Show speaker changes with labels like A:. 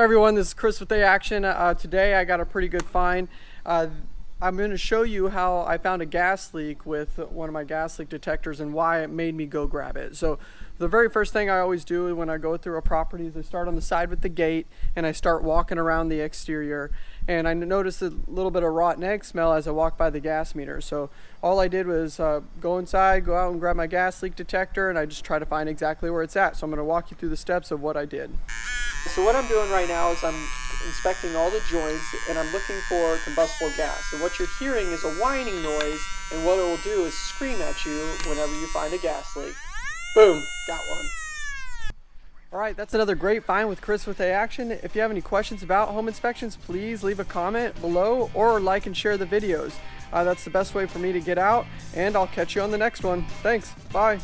A: Hi everyone, this is Chris with A Action. Uh, today I got a pretty good find. Uh, I'm going to show you how I found a gas leak with one of my gas leak detectors and why it made me go grab it. So the very first thing I always do when I go through a property is I start on the side with the gate and I start walking around the exterior and I noticed a little bit of rotten egg smell as I walked by the gas meter. So all I did was uh, go inside, go out and grab my gas leak detector and I just try to find exactly where it's at. So I'm going to walk you through the steps of what I did. So what I'm doing right now is I'm inspecting all the joints and I'm looking for combustible gas. And what you're hearing is a whining noise and what it will do is scream at you whenever you find a gas leak. Boom, got one. Alright, that's another great find with Chris with A Action. If you have any questions about home inspections, please leave a comment below or like and share the videos. Uh, that's the best way for me to get out and I'll catch you on the next one. Thanks, bye.